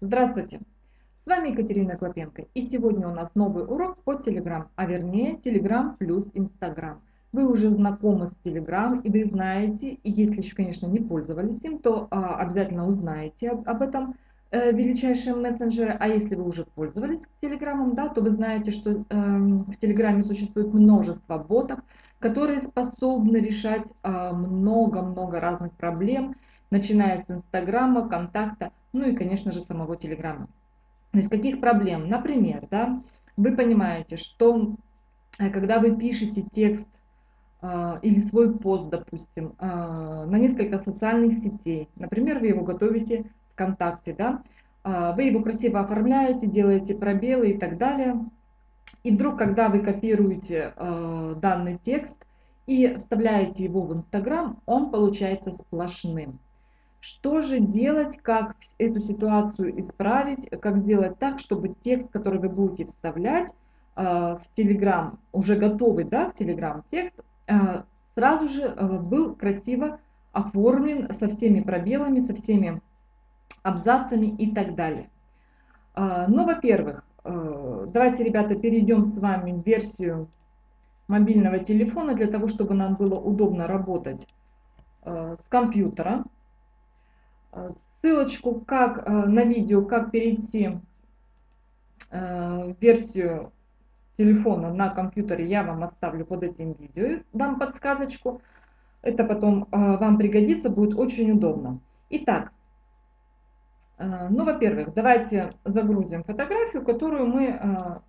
Здравствуйте! С вами Екатерина Клопенко и сегодня у нас новый урок по Telegram, а вернее Telegram плюс Instagram. Вы уже знакомы с Telegram и вы знаете, и если еще, конечно, не пользовались им, то а, обязательно узнаете об, об этом э, величайшем мессенджере. А если вы уже пользовались Telegram, да, то вы знаете, что э, в Telegram существует множество ботов, которые способны решать а, много-много разных проблем, начиная с Инстаграма, Контакта, ну и, конечно же, самого Телеграма. То есть каких проблем? Например, да, вы понимаете, что э, когда вы пишете текст э, или свой пост, допустим, э, на несколько социальных сетей, например, вы его готовите ВКонтакте, да, э, вы его красиво оформляете, делаете пробелы и так далее, и вдруг, когда вы копируете э, данный текст и вставляете его в Инстаграм, он получается сплошным. Что же делать, как эту ситуацию исправить, как сделать так, чтобы текст, который вы будете вставлять э, в Telegram, уже готовый да, в Telegram текст, э, сразу же э, был красиво оформлен со всеми пробелами, со всеми абзацами и так далее. Э, ну, во-первых, давайте, ребята, перейдем с вами в версию мобильного телефона для того, чтобы нам было удобно работать с компьютера. Э, ссылочку как, э, на видео, как перейти э, в версию телефона на компьютере, я вам оставлю под этим видео, дам подсказочку. Это потом вам пригодится, будет очень удобно. Итак, ну, во-первых, давайте загрузим фотографию, которую мы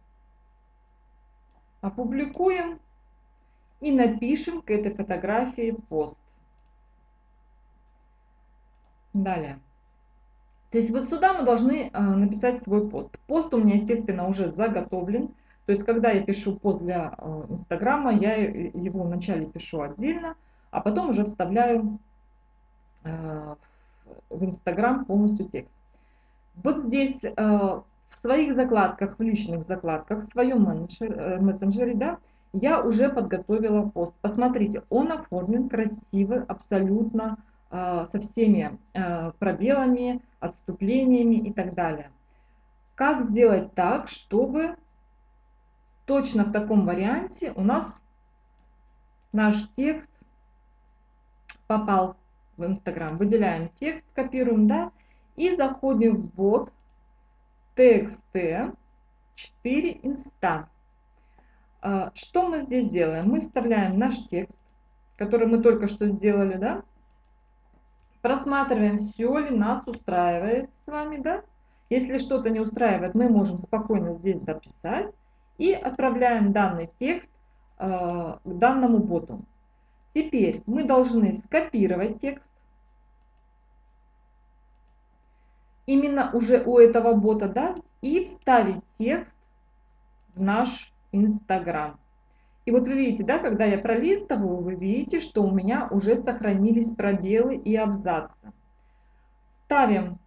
опубликуем и напишем к этой фотографии пост. Далее. То есть вот сюда мы должны э, написать свой пост. Пост у меня, естественно, уже заготовлен. То есть когда я пишу пост для э, Инстаграма, я его вначале пишу отдельно, а потом уже вставляю э, в Инстаграм полностью текст. Вот здесь в своих закладках, в личных закладках, в своем мессенджере, да, я уже подготовила пост. Посмотрите, он оформлен красивый, абсолютно со всеми а, пробелами, отступлениями и так далее. Как сделать так, чтобы точно в таком варианте у нас наш текст попал в Инстаграм. Выделяем текст, копируем, да, и заходим в бот TXT 4 инста. А, что мы здесь делаем? Мы вставляем наш текст, который мы только что сделали, да, Просматриваем, все ли нас устраивает с вами, да? Если что-то не устраивает, мы можем спокойно здесь дописать и отправляем данный текст э, к данному боту. Теперь мы должны скопировать текст. Именно уже у этого бота, да, и вставить текст в наш Инстаграм. И вот вы видите, да, когда я пролистываю, вы видите, что у меня уже сохранились пробелы и абзацы. Ставим,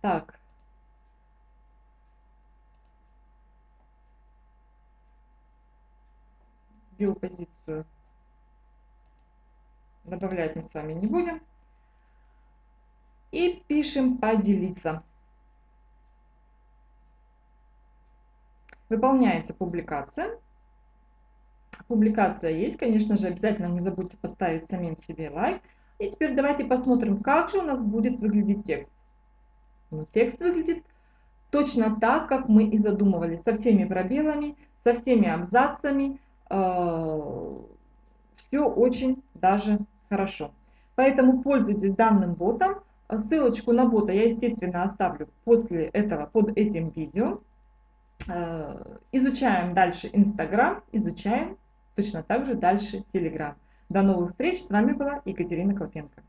так, биопозицию добавлять мы с вами не будем. И пишем «поделиться». Выполняется публикация публикация есть. Конечно же, обязательно не забудьте поставить самим себе лайк. И теперь давайте посмотрим, как же у нас будет выглядеть текст. Ну, текст выглядит точно так, как мы и задумывали, со всеми пробелами, со всеми абзацами. Э, все очень даже хорошо. Поэтому пользуйтесь данным ботом. Ссылочку на бота я, естественно, оставлю после этого под этим видео. Э, изучаем дальше Инстаграм, изучаем точно так же дальше Telegram. До новых встреч. С вами была Екатерина Клопенко.